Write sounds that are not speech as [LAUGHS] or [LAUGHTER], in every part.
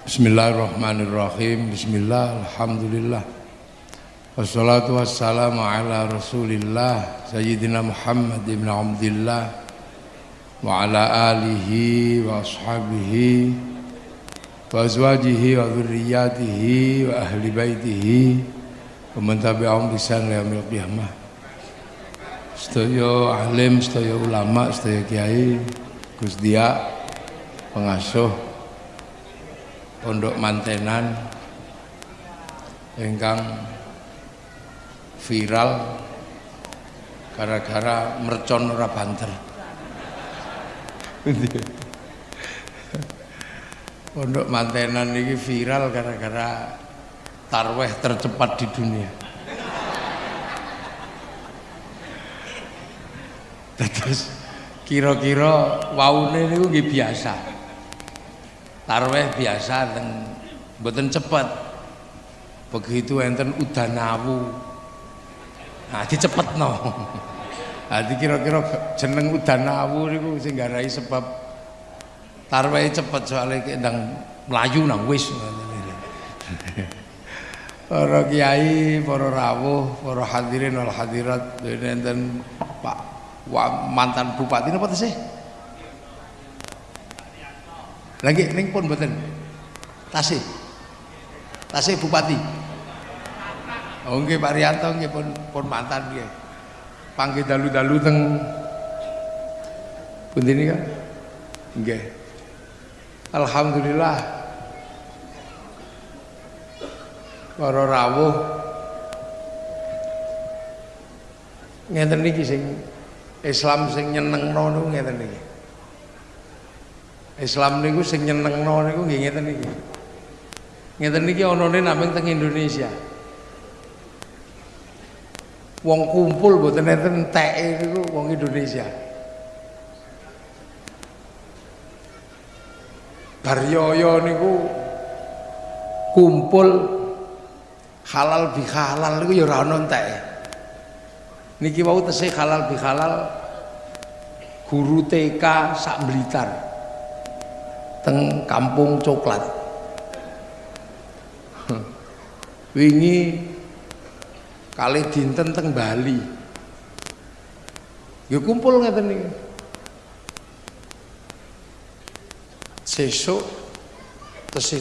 Bismillahirrahmanirrahim. Bismillah Alhamdulillah. Wassalatu wassalamu ala rasulillah Sayyidina Muhammad ibn Abdillah Wa ala alihi wa ashabihi Wa azwajihi wa dhurriyatihi Wa ahli baitihi Wa mentabi'ahum bisan liyamil qiyamah. Sedaya alim, sedaya ulama, sedaya kiai Gus Dia Pengasuh Pondok Mantenan ingkang viral gara-gara mercon ora banter. Pondok Mantenan ini viral gara-gara tarweh tercepat di dunia. Terus kira-kira waune niku nggih biasa tarweh biasa dan mboten cepet. Begitu enten udan awu. Nah no [LAUGHS] nah kira-kira jeneng udan awu niku sing garai sebab tarweh cepet soalnya kendang melayu nang wis. [LAUGHS] Para kiai, para rawuh, para hadirin wal hadirat enten Pak mantan bupati napa sih? Lagi ning pun mboten. Tasih. Tasih bupati. Oh nggih Pak Rianto nggih pun pun mantan nggih. Panggih dalu-dalu teng pundi nika? Nggih. Alhamdulillah. Para rawuh ngeten niki sing Islam sing nyenengno niku ngeten niki. Islam niku sing nyenengno niku nggih ngeten iki. Ngeten iki anane namung teng Indonesia. Wong kumpul mboten enten teke niku wong Indonesia. Baryoyo niku kumpul halal bi halal niku ya ora ana teke. Niki wau tesih halal bi halal guru TK sak Blitar teng kampung coklat. Wingi kali dinten teng Bali. Ya kumpul ngeten niki sesuk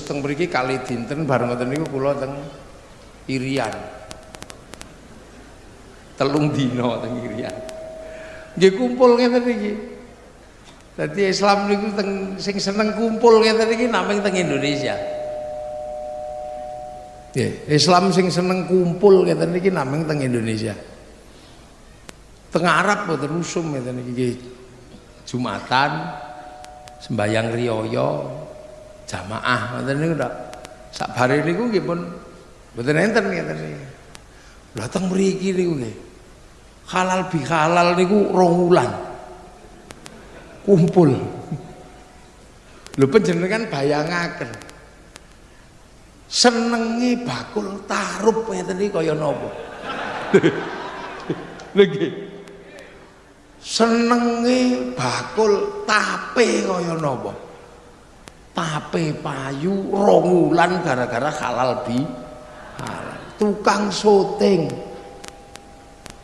teng mriki kali dinten bareng ngoten niku teng Irian. Telung dina teng Irian. Nggih kumpul ngeten jadi Islam niku teng sing seneng kumpul ngeten iki namung teng Indonesia. Yeah, Islam sing seneng kumpul ngeten iki namung teng Indonesia. Teng Arab boten usum ngeten iki Jumatan sembayang riyaya jamaah ngoten niku ndak. Sak bare niku nggih pun boten enten ngeten iki. Lah teng mriki niku nggih. Halal bi halal niku rong wulan kumpul. Lho panjenengan bayangaken. Senenge bakul tarup ngeten iki kaya napa? [LAUGHS] Lagi senenge bakul tape kaya napa? Tape payu rong gara-gara halal bi halal. Tukang syuting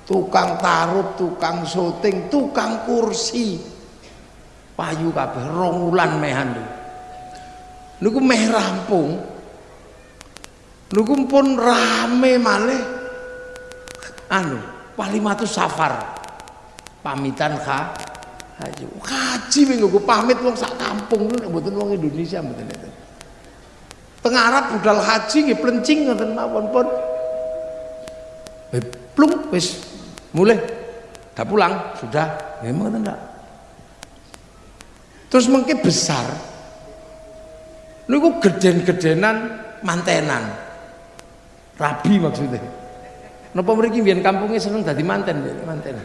tukang tarup tukang syuting tukang kursi payu kabeh rong wulan mehan niku meh rampung. Niku pun rame malih. Anu walimatu safar. Pamitan kha haji. Haji minggu pamit wong sak kampung niku mboten wong Indonesia mboten itu tengah Arab budal haji nggih plencing ngoten mawon pun. Plung wis mulai dah pulang sudah. Mboten ndak terus mungkin besar. Niku geden-gedenan mantenan. Rabi maksudnya. Napa mriki mbiyen kampungnya seneng dadi manten manten.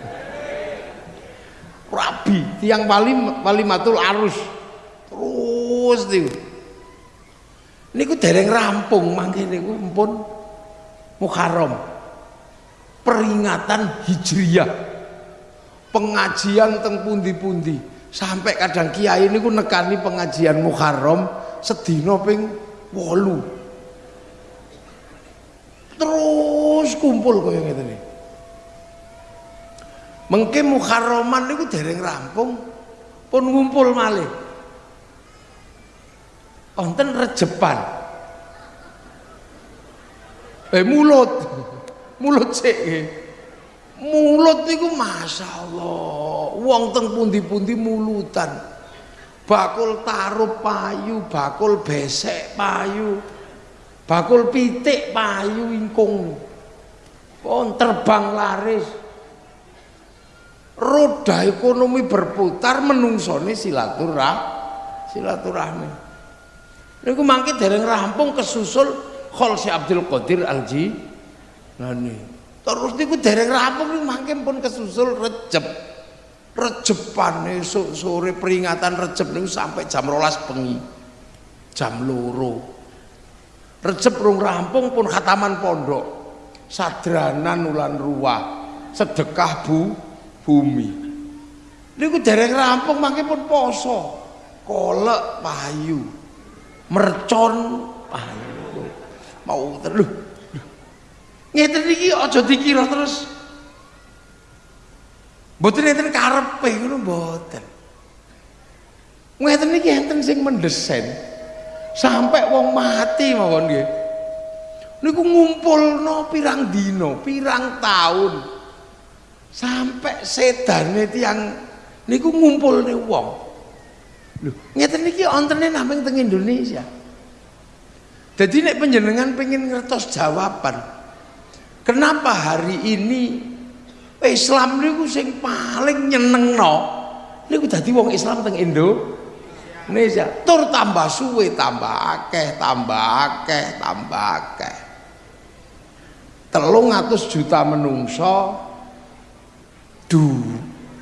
Rabi tiang wali matul arus. Terus niku. Niku dereng rampung mangke niku mpun Muharram. Peringatan Hijriyah pengajian teng pundi-pundi sampai kadang kiai ini ku nekani pengajian Muharram sedina ping wolu. Terus kumpul kaya ngeten iki mengke muharraman niku dereng rampung pun ngumpul malih. Wonten rejepan. Eh mulut. Mulut sik mulut niku masyaallah wong teng pundi-pundi mulutan. Bakul tarup payu bakul besek payu bakul pitik payu ingkung. Pun terbang laris. Roda ekonomi berputar menungsoni silaturah silaturahmi. Niku mangke dereng rampung kesusul Khol Abdul Qadir Alji. Nani terus niku dereng rampung niku mangke pun kesusul Recep Recepan esuk sore peringatan Recep niku sampai jam rolas bengi. Jam loro. Recep rung rampung pun khataman pondok. Sadranan ulan ruah sedekah bu bumi. Niku dereng rampung mangke pun poso. Kolek payu. Mercon payu. Mau terus ngeten iki aja dikira terus mboten enten karepe ngono mboten. Ngeten iki enten sing mendesain sampai wong mati mawon nggih. Niku ngumpulno pirang dino pirang tahun sampai sedane tiang niku ngumpulne wong. Lho ngeten iki ontene namung teng Indonesia. Jadi nek penjenengan pengen ngertos jawaban Kenapa hari ini Islam niku sing paling nyenengno niku dadi wong Islam teng Indo Indonesia. Tur tambah suwe tambah akeh, tambah akeh, tambah akeh. Telung atus juta menungso du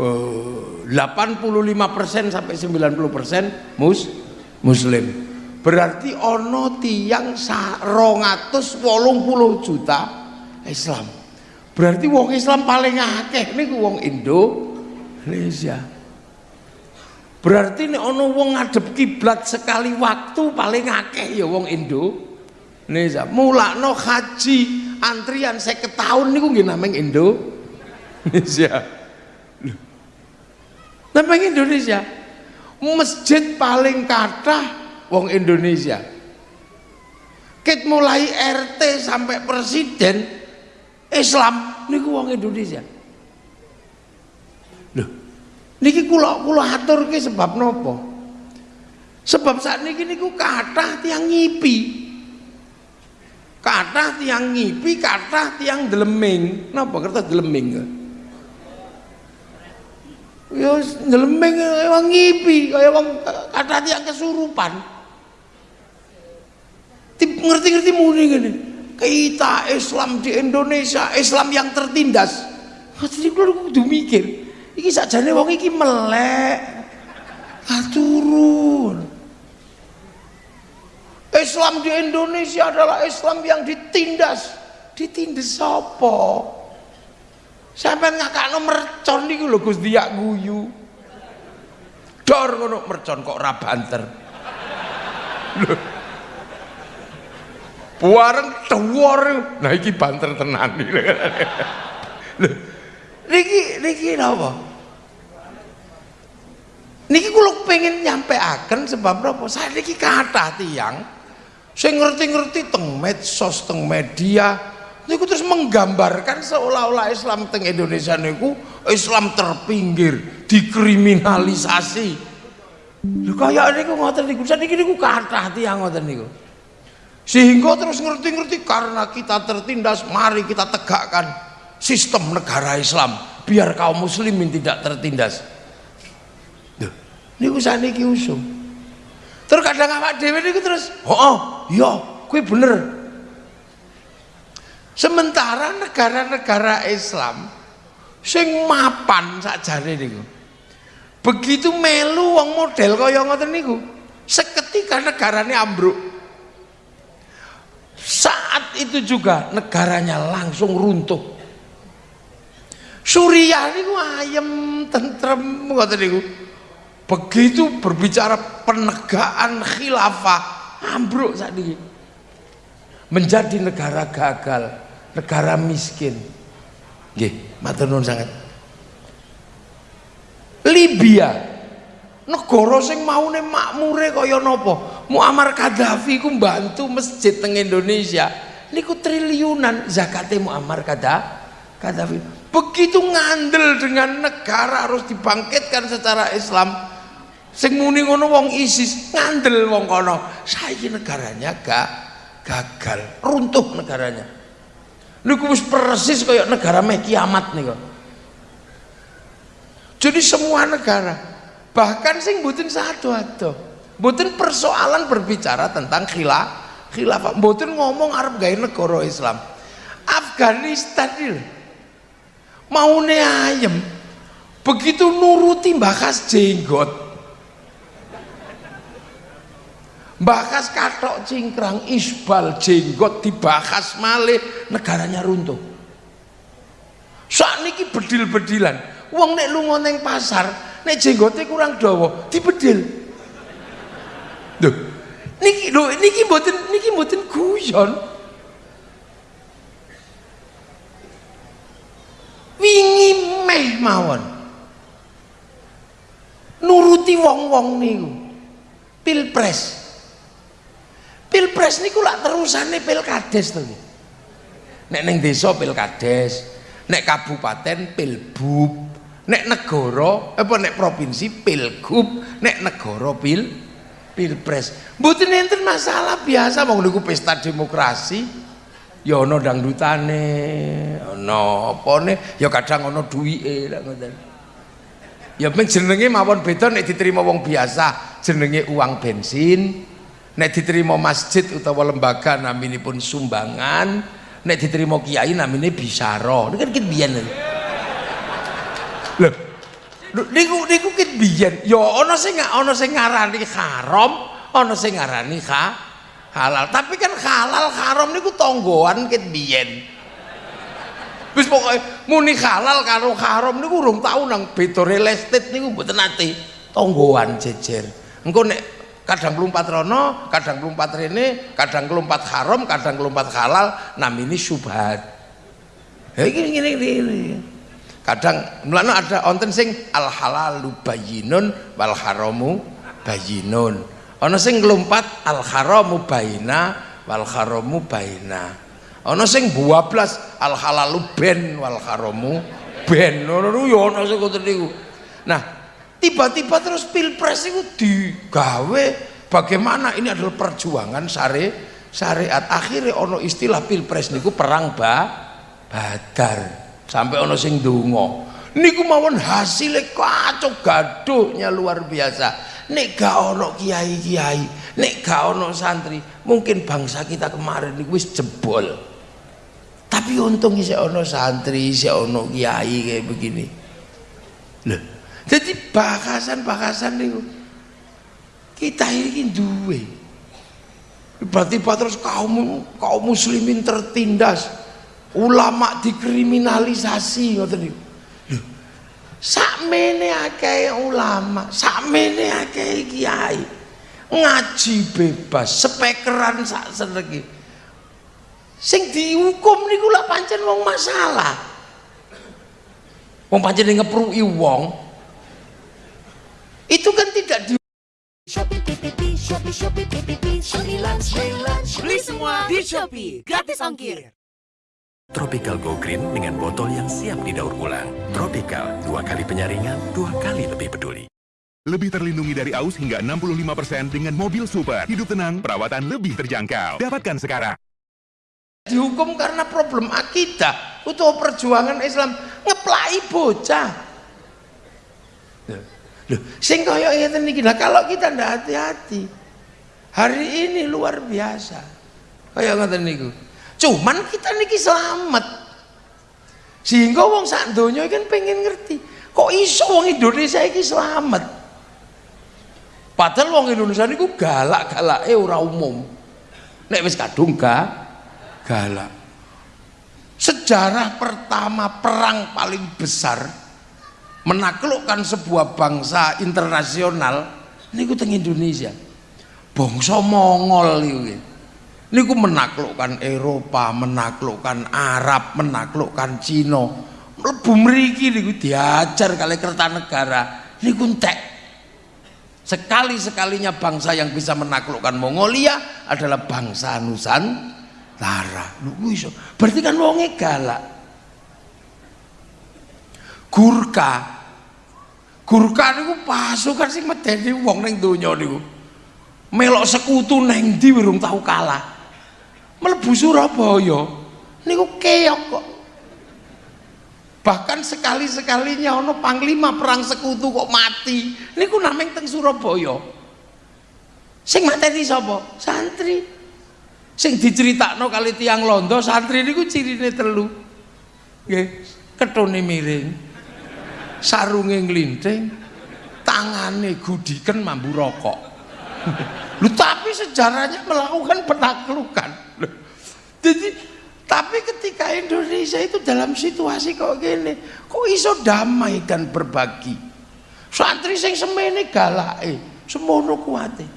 eh, 85% sampai 90% mus muslim. Berarti ono tiang 280 juta Islam. Berarti wong Islam paling akeh niku wong Indonesia. Berarti nek ana wong ngadep kiblat sekali waktu paling akeh ya wong Indonesia. Mulakno haji antrian 50 tahun niku nggih nameng Indonesia. Nameng Indonesia. Masjid paling kathah wong Indonesia. Ket mulai RT sampai presiden Islam niku wong Indonesia. Loh, niki kula kula aturke sebab nopo? Sebab saat niki niku kathah tiang ngipi. Kathah tiang ngipi, kathah tiang deleming. Napa kertas deleming? Ya deleming wong ngipi kaya wong kathah tiang kesurupan. Ngerti-ngerti muni ngene kita Islam di Indonesia Islam yang tertindas. Jadi kalau kudu mikir iki sakjane wong iki melek. Turun. Islam di Indonesia adalah Islam yang ditindas. Ditindas apa? Sampai ngakakno mercon niku lho Gus Diak guyu. Dor ngono mercon kok ora banter Buareng dhuwur. Nah iki banter tenan iki. Niki niki napa? Niki kula pengen nyampeaken sebab napa? Saya niki kathah tiyang sing ngerti-ngerti teng medsos, teng media niku terus menggambarkan seolah-olah Islam teng Indonesia niku Islam terpinggir, dikriminalisasi. Lho kaya niku ngoten niku. Saniki niku kathah tiyang ngoten niku sehingga terus ngerti-ngerti karena kita tertindas mari kita tegakkan sistem negara Islam. Biar kaum muslimin tidak tertindas. Duh, ini usah niki usum. Terus kadang awak dewi ini terus oh, oh iya gue bener. Sementara negara-negara Islam sing mapan sakjane niku begitu melu wong model kaya ngoten niku seketika negaranya ambruk saat itu juga negaranya langsung runtuh. Suriah niku ayem tentrem. Begitu berbicara penegakan khilafah ambruk ini. menjadi negara gagal, negara miskin. Nggih, matur nuwun sangat. Libya negara sing maune makmure kaya napa Muammar Gaddafi ku bantu masjid teng Indonesia. Niku triliunan zakate Muammar Gaddafi. Begitu ngandel dengan negara harus dibangkitkan secara Islam. Sing muni ngono wong ISIS ngandel wong kono. Saiki negaranya gak gagal runtuh negaranya. Niku wis persis kaya negara meh kiamat niku. Jadi semua negara bahkan sing butuh satu atau butuh persoalan berbicara tentang khilaf khilafah. Butuh ngomong Arab gaya negara Islam. Afghanistan ini mau ayam begitu nuruti bakas jenggot. Bakas katok cingkrang isbal jenggot dibahas malih negaranya runtuh. Saat ini bedil-bedilan. Uang nek lu ngoneng pasar nek jenggote kurang dawa dibedil lho niki lho niki mboten niki mboten guyon. Wingi meh mawon. Nuruti wong-wong niku. Pilpres. Pilpres niku lak terusane pilkades to nek ning desa pilkades nek kabupaten pilbub nek negara apa nek provinsi pilgub nek negara pil pilpres. Mboten enten masalah biasa wong niku pesta demokrasi. Ya ana dangdutane ana apane ya kadang ana duwike lak ngoten. Ya men jenenge mawon beda nek diterima wong biasa jenenge uang bensin. Nek diterima masjid utawa lembaga naminipun sumbangan. Nek diterima kiai namine ini kan biyen Loh. Niku niku kit biyen ya ana sing ana sing ngarani haram, ana sing ngarani ha, halal. Tapi kan halal haram niku tonggoan kit biyen. Wis pokoke muni halal karo haram niku urung tau nang beda real estate niku mboten nate tonggoan jejer. Engko nek kadang kelumpat rono, kadang kelumpat rene, kadang kelumpat haram, kadang kelumpat halal, namini syubhat. Ya gini gini gini kadang mulane ada onten sing al halalu bayyinun wal haramu bayyinun. Ana sing nglumpat al haramu baina wal haramu baina ana sing 12 al halalu ben wal haramu ben. Ngono yo ana sing ngoten niku. Nah tiba-tiba terus pilpres itu digawe. Bagaimana? Ini adalah perjuangan syari syariat. Akhirnya ono istilah pilpres niku perang ba badar sampai ono sing donga niku mawon hasilnya kacau gaduhnya luar biasa. Nek gak ono kiai-kiai nek gak ono santri mungkin bangsa kita kemarin niku wis jebol. Tapi untung bisa ono santri bisa ono kiai kayak begini. Loh jadi bakasan-bakasan niku kita ini duwe. Berarti terus kaum kaum muslimin tertindas ulama dikriminalisasi ngoten niku. Lho sakmene akeh ulama sakmene akeh kiai ngaji bebas spekeran sak seneki sing dihukum niku lak pancen wong masalah. Wong pancen ngepruki wong. Itu kan tidak di Shopee PPP, Shopee Shopee PPP, Beli semua di Shopee, gratis ongkir. Tropical Go Green dengan botol yang siap didaur ulang. Tropical, dua kali penyaringan, dua kali lebih peduli. Lebih terlindungi dari aus hingga 65% dengan mobil super. Hidup tenang, perawatan lebih terjangkau. Dapatkan sekarang. Dihukum karena problem akidah. Untuk perjuangan Islam. Ngeplai bocah. Loh, sing kaya ngeten niki. Nah, kalau kita ndak hati-hati. Hari ini luar biasa. Kayak ngeten niku cuman kita niki selamat. Sehingga wong sak donya kan pengen ngerti kok iso wong Indonesia iki selamat? Padahal wong Indonesia niku galak-galake ora umum. Nek wis kadung ga galak. Sejarah pertama perang paling besar menaklukkan sebuah bangsa internasional niku teng Indonesia. Bangsa Mongol niku niku menaklukkan Eropa menaklukkan Arab menaklukkan Cina. Mlebu mriki niku diajar kali Kertanegara niku entek. Sekali-sekalinya bangsa yang bisa menaklukkan Mongolia adalah bangsa Nusantara. Lu iso. Berarti kan wonge galak. Gurka. Gurka niku pasukan sing medeni wong ning donya niku. Melok sekutu neng urung tahu kalah mlebu Surabaya. Niku keok kok. Bahkan sekali-sekalinya ono panglima perang sekutu kok mati. Niku nameng teng Surabaya. Sing mateni sapa? Santri. Sing diceritakno kali tiang londo santri niku cirine telu. Nggih ketone miring. Sarunge nglinting. Tangane gudiken mambu rokok. [LAUGHS] Lu tapi sejarahnya melakukan penaklukan jadi tapi ketika Indonesia itu dalam situasi kok gini, kok iso damai dan berbagi. Santri sing semene galake, semono kuate.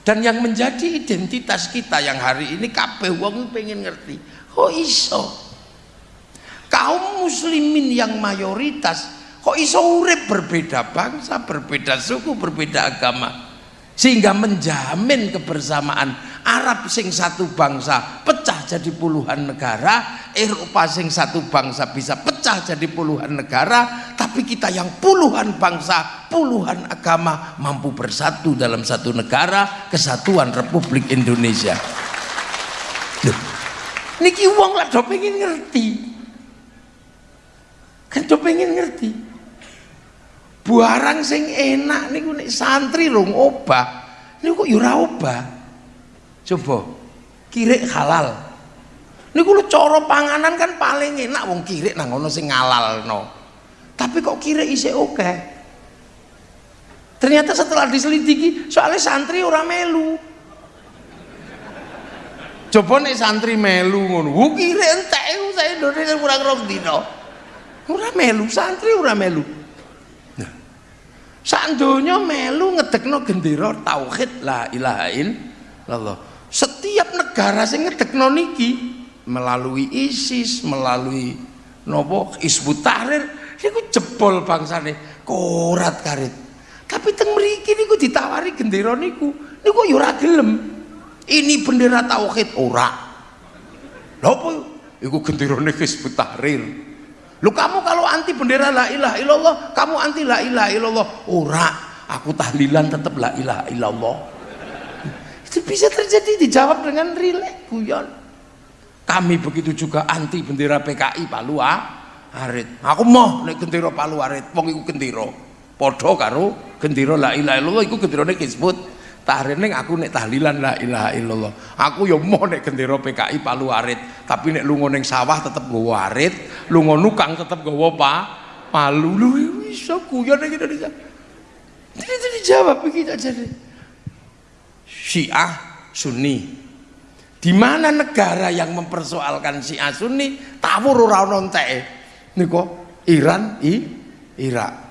Dan yang menjadi identitas kita yang hari ini kabeh wong pengen ngerti, kok iso? Kaum muslimin yang mayoritas kok iso urip berbeda bangsa, berbeda suku, berbeda agama sehingga menjamin kebersamaan Arab sing satu bangsa pecah jadi puluhan negara Eropa sing satu bangsa bisa pecah jadi puluhan negara tapi kita yang puluhan bangsa puluhan agama mampu bersatu dalam satu negara kesatuan Republik Indonesia. Niki wong lah do pengen ngerti? Kan do pengen ngerti? Barang sing enak niku nek santri rong obah niku kok ya ora obah coba kirik halal. Niku lu cara panganan kan paling enak wong kirik nang ngono sing ngalalno. Tapi kok kirik isih oke ternyata setelah diselidiki soalnya santri ora melu. Coba nek santri melu ngono wu kirik entek saya Indonesia kurang rong dino ora melu santri ora melu. Sak donya melu ngedekno gendera tauhid la ilaha illallah. Setiap negara sing ngedekno niki melalui ISIS, melalui nopo Hizbut Tahrir niku jebol bangsane korat karit. Tapi teng mriki niku ditawari gendera niku, niku ya ora gelem. Ini bendera tauhid ora. Lha apa iku genderane Hizbut Tahrir? Lu kamu kalau anti bendera la ilaha illallah, kamu anti la ilaha illallah. Ora, aku tahlilan tetap la ilaha illallah. Itu bisa terjadi dijawab dengan rileks guyon. Kami begitu juga anti bendera PKI Palu Arit. Aku mau nek gendera Palu Arit, wong iku gendera. Padha karo gendera la ilaha illallah iku genderane disebut tahrining aku nek tahlilan la ilaha illallah. Aku ya mau nek gendera PKI Palu Arit. Tapi nek lunga ning sawah tetep nggawa arit. Lunga nukang tetep nggawa pa palu lu. Iso guyon ning Indonesia? Jadi dijawab begitu aja deh Syiah Sunni di mana negara yang mempersoalkan Syiah Sunni tawur ora ono enteke niku Iran i Irak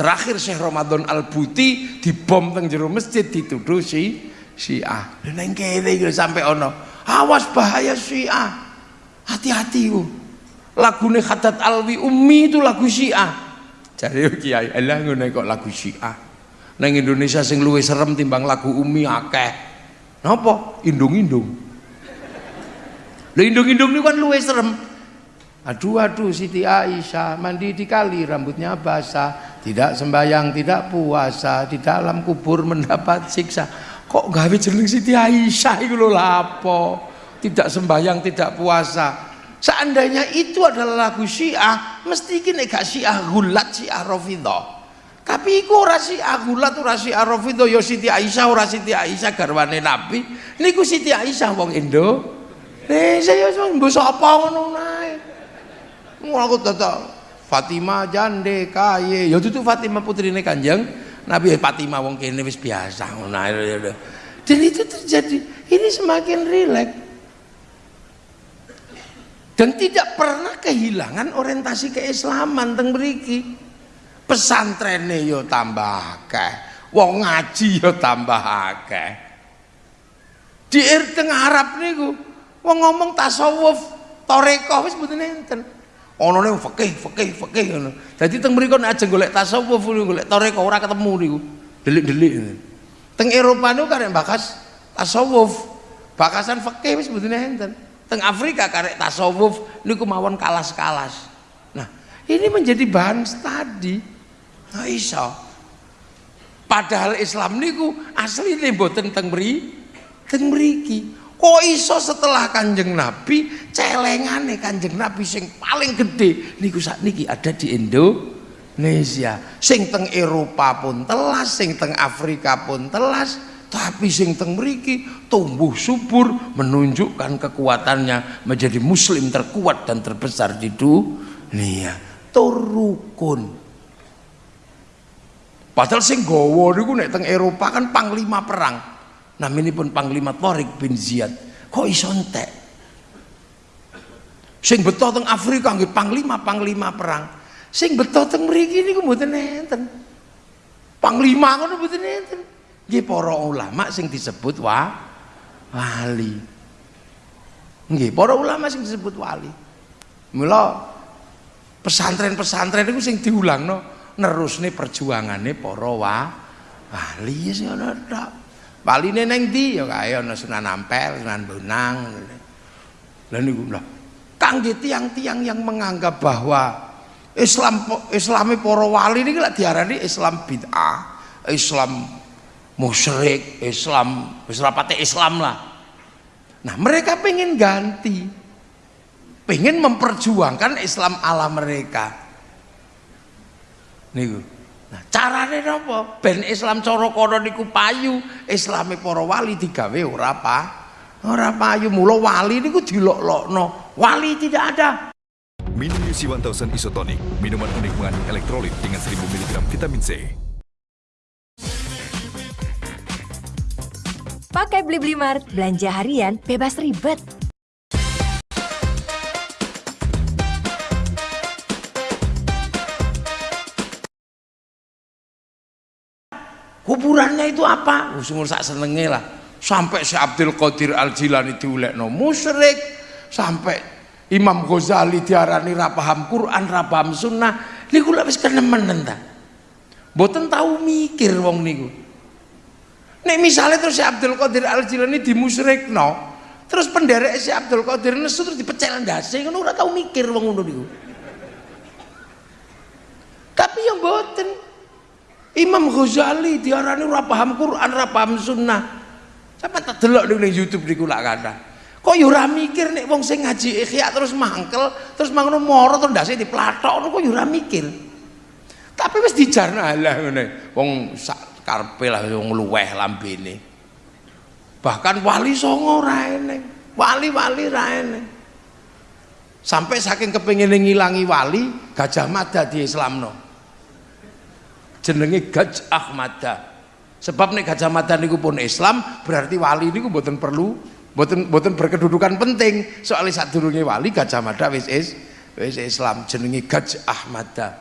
Terakhir Syekh Ramadan Al-Buti dibom teng jero masjid dituduh si Syiah. Lha nang kene iki sampai ono. Awas bahaya Syiah. Hati-hati ku. Lagune Khadat Alwi Ummi itu lagu Syiah. Jare Kiai, Allah ngene kok lagu Syiah. Nang Indonesia sing luwih serem timbang lagu Ummi akeh. Napa? Indung-indung. Lha indung-indung niku kan luwih serem. Aduh aduh Siti Aisyah mandi di kali rambutnya basah, tidak sembayang, tidak puasa, di dalam kubur mendapat siksa. Kok gawe jeneng Siti Aisyah iku lho lapo? Tidak sembayang, tidak puasa. Seandainya itu adalah lagu Syiah, mesti iki nek gak Syiah gulat Syiah Rafidhah. Tapi iku ora Syiah gulat ora Syiah Rafidhah ya Siti Aisyah ora Siti Aisyah garwane Nabi. Niku Siti Aisyah wong Indo. Eh saya mbok sapa ngono nae? Aku tetap Fatimah jande kaye ya itu Fatimah putrine kanjeng Nabi. Fatimah wong kene wis biasa ngono dan itu terjadi. Ini semakin rileks. Dan tidak pernah kehilangan orientasi keislaman teng mriki pesantrene yo tambah akeh wong ngaji yo tambah akeh Di teng Arab niku wong ngomong tasawuf, toreko wis mboten enten. Ana ning fikih, fikih, fikih ngono. Dadi teng mriku nek ajeng golek tasawuf, golek toreko ora ketemu niku. Delik-delik. Teng Eropa niku karek bakas tasawuf. Bakasan fikih wis mboten enten. Teng Afrika karek tasawuf niku mawon kalas-kalas. Nah, ini menjadi bahan studi. Nah, iso. Padahal Islam niku asli mboten teng mriki teng mriki. Kok iso setelah kanjeng Nabi celengane kanjeng Nabi sing paling gede niku saat niki ada di Indonesia. Sing teng Eropa pun telas sing teng Afrika pun telas tapi sing teng mriki tumbuh subur menunjukkan kekuatannya menjadi muslim terkuat dan terbesar di dunia. Turukun padahal sing gawa niku nek teng Eropa kan panglima perang. Pun Panglima Torik bin Ziyad. Kok iso entek? Sing beto teng Afrika nggih panglima panglima perang. Sing beto teng mriki niku mboten enten. Panglima ngono mboten enten. Nggih para ulama sing disebut wa wali. Nggih para ulama sing disebut wali. Mula pesantren-pesantren itu sing diulangno nerusne perjuangane para wa wali ya sing ana Waline neng ndi ya kae ana Sunan Ampel, Sunan Bonang. Lah niku lho. Kangge tiang-tiang yang menganggap bahwa Islam Islami para wali niki lak diarani Islam bid'ah, Islam musyrik, Islam wis Islam lah. Nah, mereka pengen ganti. Pengen memperjuangkan Islam ala mereka. Niku. Nah, carane napa? Ben Islam cara kono niku payu, Islame para wali digawe ora apa? Ora payu. Mula wali niku dilok-lokno. Wali tidak ada. Minum UC 1000 Isotonic, minuman unik mengandung elektrolit dengan 1000 mg vitamin C. Pakai Beli Beli Mart, belanja harian bebas ribet. Kuburannya itu apa? Sumur sak senenge lah. Sampai si Abdul Qadir Al Jilani diulekno musyrik, sampai Imam Ghazali diarani ra paham Quran, ra paham sunnah. Niku lek wis kenemenen ta. Mboten tahu mikir wong niku. Nek misalnya terus si Abdul Qadir Al Jilani dimusyrikno, terus penderek si Abdul Qadir nesu terus dipecel ndase ngono ora tau mikir wong ngono niku. Tapi yang mboten Imam Ghazali diarani ora paham Quran, ora paham sunnah. Sampe tak delok ning YouTube niku lak kathah. Kok ya ora mikir nek wong sing ngaji Ihya terus mangkel, terus mangono moro terus ndase diplatok kok ya ora mikir. Tapi wis dijarno lah ngene. Wong sak karepe lah wong luweh lambene. Bahkan wali songo ora eneng. Wali-wali ra eneng. Sampai saking kepengin ngilangi wali, Gajah Mada di Islamno jenenge Gaj Ahmada. Sebab nek Gajah Mada niku pun Islam berarti wali niku mboten perlu mboten mboten berkedudukan penting. Soalnya sadurunge wali Gajah Mada wis is wis Islam jenenge Gaj Ahmada.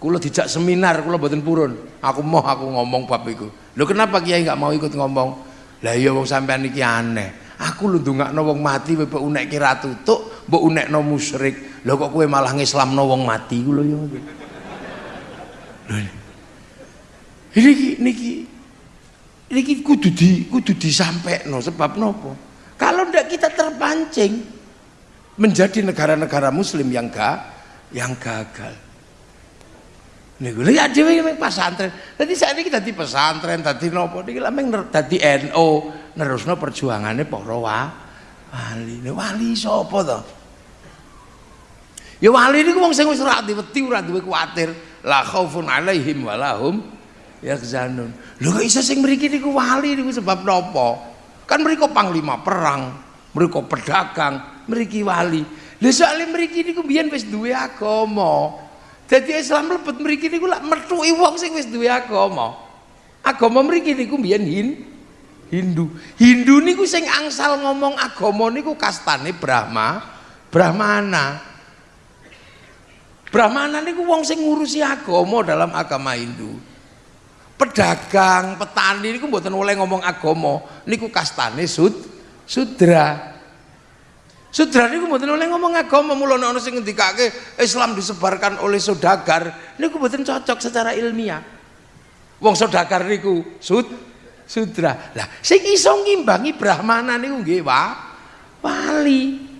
Kula dijak seminar kula mboten purun. Aku mau aku ngomong bab iku. Lho kenapa kiai nggak mau ikut ngomong? Lah iya wong sampean iki aneh. Aku lu ndongakno wong mati mbok unek kira tutuk mbok unekno musyrik. Lho kok kowe malah ngislamno wong mati? Ku lho ya Niki niki niki kudu di kudu disampaikan sebab nopo. Kalau ndak kita terpancing menjadi negara-negara muslim yang ga yang gagal. Niku lha dhewe ning pesantren. Dadi saiki dadi pesantren, dadi nopo niki lha meng dadi NU nerusno perjuangane para wali. Wali sapa to? Ya wali niku wong sing wis ora wedi ora duwe kuwatir. La khaufun alaihim walahum ya zanun lho kok iso sing mriki niku? Wali niku sebab napa kan mriko panglima perang mriko pedagang mriki wali. Lho soalnya mriki niku biyen wis duwe agama. Dadi Islam mlebet mriki niku lak methuki wong sing wis duwe agama. Agama mriki niku biyen hin Hindu. Hindu niku sing angsal ngomong agama niku kastane Brahma Brahmana. Brahmana niku wong sing ngurusi agama dalam agama Hindu pedagang, petani niku mboten oleh ngomong agama, niku kastane sud sudra. Sudra niku mboten oleh ngomong agama, mula ana sing ngendikake Islam disebarkan oleh saudagar, niku mboten cocok secara ilmiah. Wong saudagar niku sud sudra. Lah sing iso ngimbangi brahmana niku nggih wa wali.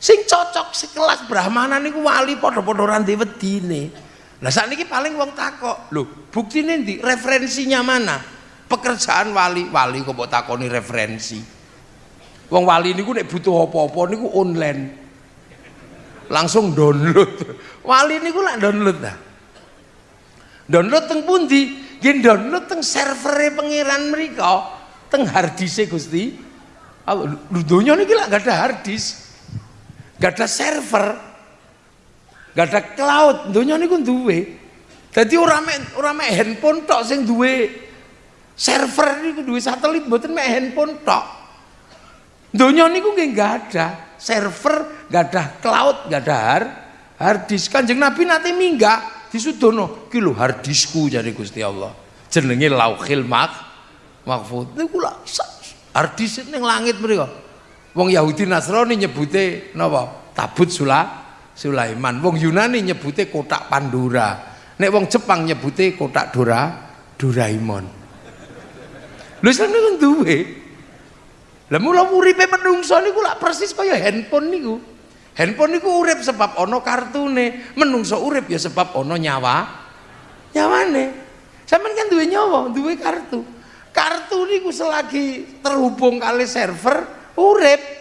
Sing cocok sekelas brahmana niku wali padha-padha ra wedine. Lah saat ini paling wong takok, lho bukti nanti referensinya mana? Pekerjaan wali, wali kok mbok takoni referensi. Wong wali niku nek butuh apa-apa niku online. Langsung download. Wali niku lak download dah. Download teng pundi? Nggih download teng servere pangeran mereka, teng hardise Gusti. Lho donya niki lak gak ada harddisk. Gak ada server. Gak ada cloud, dunia niku duwe. Jadi orang mek ora mek handphone tok sing duwe server niku duwe satelit mboten mek handphone tok. Dunia niku nggih gak ada server, gak ada cloud, gak ada hard, hard disk. Kanjeng Nabi nate minggah disudono, ki lho hard diskku jare Gusti Allah. Jenenge Lauhil Mak Mahfud. Niku lak hard disk ning langit mriku. Wong Yahudi Nasrani nyebute napa? Tabut Sula Sulaiman. Wong Yunani nyebute kotak Pandora. Nek wong Jepang nyebute kotak Dora Doraemon. Lho Islam niku duwe. Lah mula uripe menungso niku lak persis kaya handphone niku. Handphone niku urip sebab ana kartune, menungso urip ya sebab ana nyawa. Nyawane. Sampeyan kan duwe nyawa, duwe kartu. Kartu niku selagi terhubung kali server urip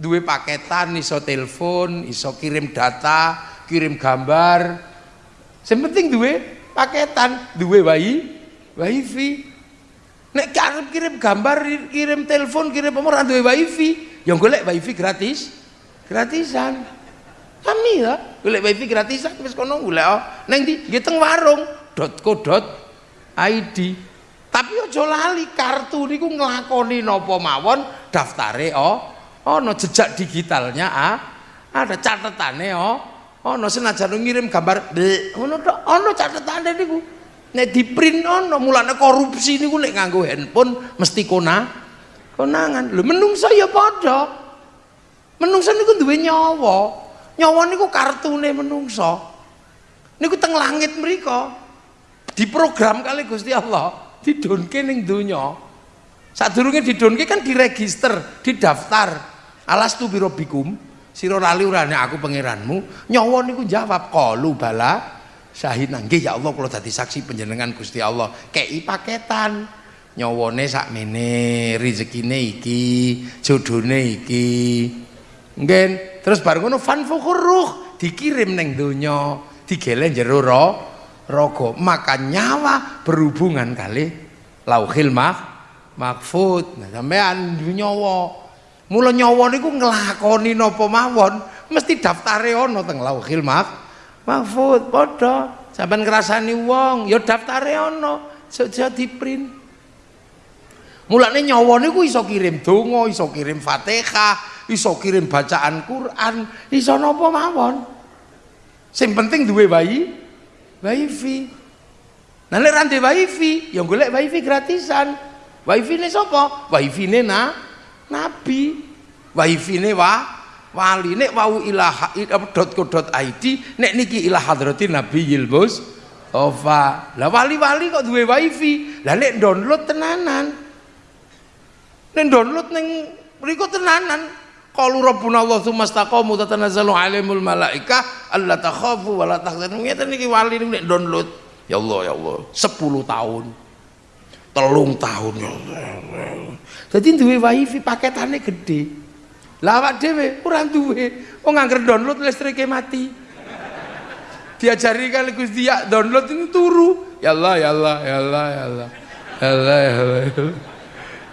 duwe paketan iso telepon iso kirim data kirim gambar. Yang penting duwe paketan duwe bayi wifi. Nek karep kirim gambar kirim telepon kirim apa duwe wifi. Yang golek wifi gratis. Gratisan. Kami ya? Golek wifi gratisan wis kono golek oh. neng di teng warung .co.id tapi aja lali kartu niku nglakoni napa mawon? Daftare oh ono jejak digitalnya ah ada catatannya oh ono senajan ngirim gambar ono ono catatane niku. Nek di print ono mulane korupsi niku nek nganggo handphone mesti kona konangan. Lho menungso ya padha. Menungso niku duwe nyawa. Nyawa niku kartune menungso. Niku teng langit mriku diprogram kali Gusti Allah. Didonke ning donya Sadurunge didonke kan diregister, didaftar. Alas tu birobikum, sira lali urane aku pangeranmu. Nyawa niku jawab qalu bala syahid nggih ya Allah kula dadi saksi panjenengan Gusti Allah. Kei paketan. Nyawane sakmene, rezekine iki, jodone iki. Nggih, terus bareng ngono fan fukuruh dikirim neng donya, digele jero raga. Maka nyawa berhubungan kali lauhil mah Mahfud. Nah, sampean nyawa. Mula nyawa niku nglakoni napa mawon, mesti daftare ana teng Lauhil Mahfud padha. Sampeyan ngrasani wong, ya daftare ana, aja di-print. Mulane nyawa niku iso kirim donga, iso kirim Fatihah, iso kirim bacaan Quran, iso napa mawon. Sing penting duwe bayi, wifi. Nah nek ra wifi, ya golek wifi gratisan. Siapa? wifi ini na, nabi. Wifi ini wa, wali nek wau ilaha .co.id nek niki ilah hadrati nabi yilmus Ofa lah wali-wali kok duwe wifi? Lah nek download tenanan. Nek download neng mriku tenanan. Qalu rabbuna Allah tsumma istaqamu tatanazzalu alaihimul malaika alla takhafu wa la tahzanu. Ngeten wali nek download. Ya Allah ya Allah. 10 tahun telung tahun ya jadi duwe wifi paketannya gede lawak dewe kurang duwe oh ngangker download listriknya mati diajari kali Gusti ya download ini turu ya Allah ya Allah ya Allah ya Allah ya Allah ya Allah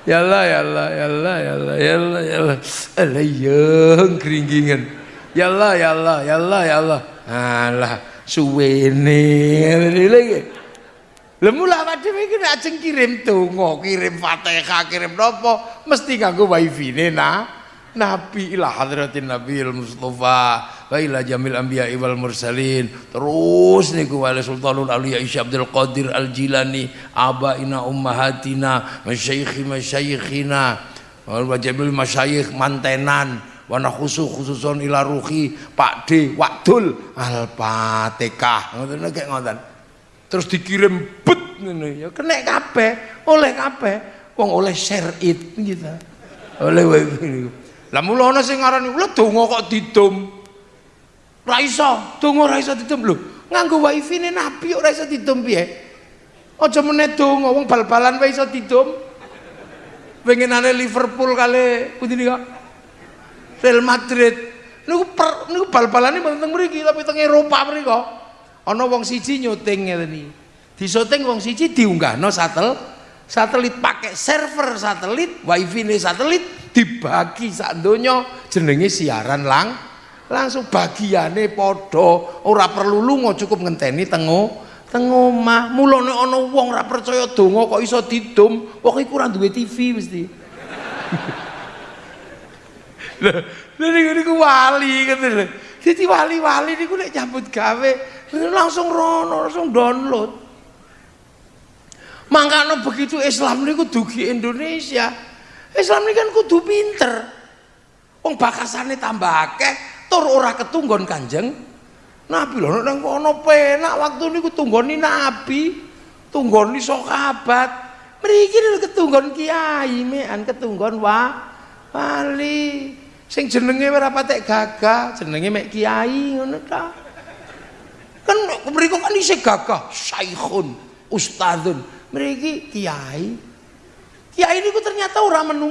ya Allah ya Allah ya Allah ya Allah ya Allah ya Allah Allah yang keringgingan ya Allah ya Allah ya Allah ya Allah alah suwene lagi Lah mula dhewe iki nek kirim donga, kirim Fatihah, kirim napa, mesti nganggo wifi-ne nah. Nabi ila hadratin Nabi Mustafa wa ila jamil anbiya wal mursalin. Terus niku wali sultanul auliya Isya Abdul Qadir Al Jilani abaina ummahatina masyaikhi masyaikhina wa jamil masyayikh mantenan wa khusus khususon ila ruhi Pak D Wakdul Al Fatihah ngoten ngoten terus dikirim bet ngene ya kena kabeh oleh kabeh. Wong oleh share it gitu. Oleh niku lah mula ana sing ngarani lho donga kok didum ra iso donga ra iso didum lho nganggo wifi ne nabi ora iso didum piye? Aja meneh donga wong bal-balan wae iso didum pengenane Liverpool kali pundi nika Real Madrid. Niku per niku bal-balane mboten teng mriki tapi teng Eropa mriko ana wong siji nyuting ngene iki. Disyuting wong siji diunggahno satel satelit pakai server satelit wifi nih satelit dibagi sak donya jenenge siaran lang langsung bagiane podo ora perlu lunga cukup ngenteni tengo teng omah. Mulane ana wong ora percaya donga kok iso didum wong iku ora duwe TV mesti. [LAUGHS] Lha niku wali ngoten lho dadi wali-wali niku nek nyambut gawe langsung rono langsung download Mangkano begitu Islam niku dugi Indonesia. Islam ini kan kudu pinter. Wong bakasane tambah akeh, tur ora ketunggon Kanjeng Nabi lho nang kono penak waktu niku tunggoni Nabi, tunggoni sahabat. Mriki ketunggon kiai mean ketunggon wa wali. Sing jenenge ora patek gagah, jenenge mek kiai ngono ta. Kan mriku kan isih gagah, syaikhun, ustadzun. Mriki kiai. Kiai niku ternyata ora menung